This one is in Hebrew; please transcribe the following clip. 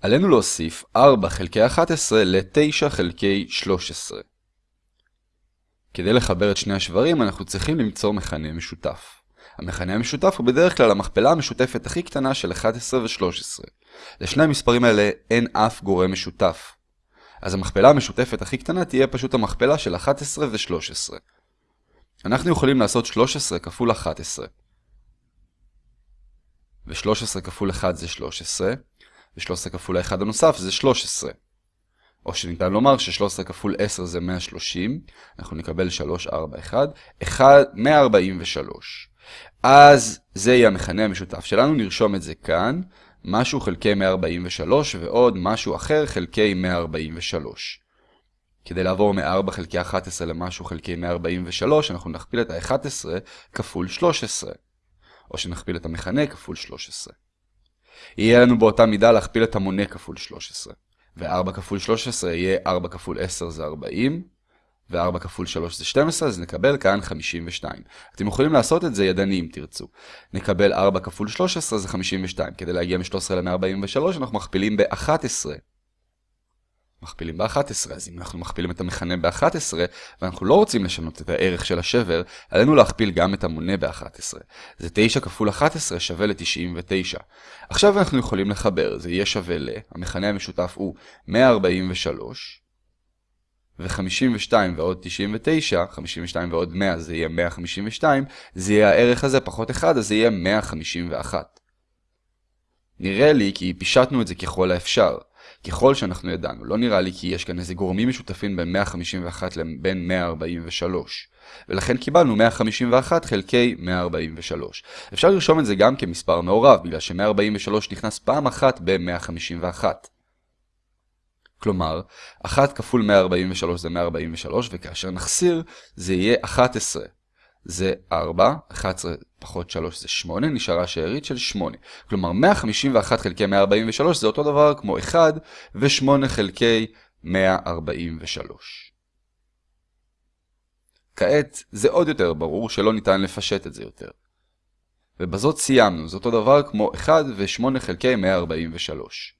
עלינו להוסיף 4 חלקי 11 ל-9 חלקי 13. כדי לחבר את שני השברים אנחנו צריכים למצוא מכנה משותף. המכנה המשותף הוא בדרך כלל המכפלה המשותפת הכי קטנה של 11 ו-13. לשני המספרים האלה אין אף גורם משותף. אז המכפלה המשותפת הכי קטנה תהיה פשוט המכפלה של 11 ו-13. אנחנו יכולים לעשות 13 כפול 11. ו-13 כפול 1 זה 13, ו-13 כפול ה-1 הנוסף זה 13. או שניתן לומר ש-13 כפול 10 זה 130, אנחנו נקבל 3, 4, 1, 1, 143. אז זה יהיה המכנה המשותף שלנו, נרשום את זה כאן, משהו חלקי 143 ועוד משהו אחר חלקי 143. כדי לעבור מ-4 חלקי 11 למשהו חלקי 143, אנחנו נכפיל את ה-11 כפול 13. או שנכפיל את המכנה כפול 13. יהיה לנו באותה מידה להכפיל את המונה כפול 13. ו-4 כפול 13 יהיה 4 כפול 10 זה 40, ו-4 כפול 3 זה 12, אז נקבל כאן 52. אתם יכולים לעשות את זה ידני אם תרצו. נקבל 4 כפול 13 זה 52. כדי להגיע מ-13 ל-143 אנחנו מכפילים ב-11. מכפילים ב-11, אז אם אנחנו מכפילים את המכנה ב-11, ואנחנו לא רוצים לשנות את הערך של השבר, עלינו להכפיל גם את המונה ב-11. זה 9 כפול 11 שווה ל-99. עכשיו אנחנו יכולים לחבר, זה יהיה שווה ל... המכנה המשותף הוא 143, ו-52 ועוד 99, 52 ועוד 100 זה יהיה 152, זה יהיה הערך הזה פחות 1, אז זה יהיה 151. נראה לי כי פישטנו את זה ככל האפשר. ככל שאנחנו ידענו, לא נראה לי כי יש כאן איזה גורמים משותפים בין 151 לבין 143. ולכן קיבלנו 151 חלקי 143. אפשר לרשום את זה גם כמספר מעורב, בגלל ש-143 נכנס פעם אחת ב-151. כלומר, 1 כפול 143 זה 143, וכאשר נחסיר זה יהיה 11. זה 4, 11 פחות 3 זה 8, נשארה שארית של 8. כלומר, 151 חלקי 143 זה אותו דבר כמו 1 ו-8 חלקי 143. כעת, זה עוד יותר ברור שלא ניתן לפשט את זה יותר. ובזאת סיימנו, זה אותו דבר כמו 1 ו-8 חלקי 143.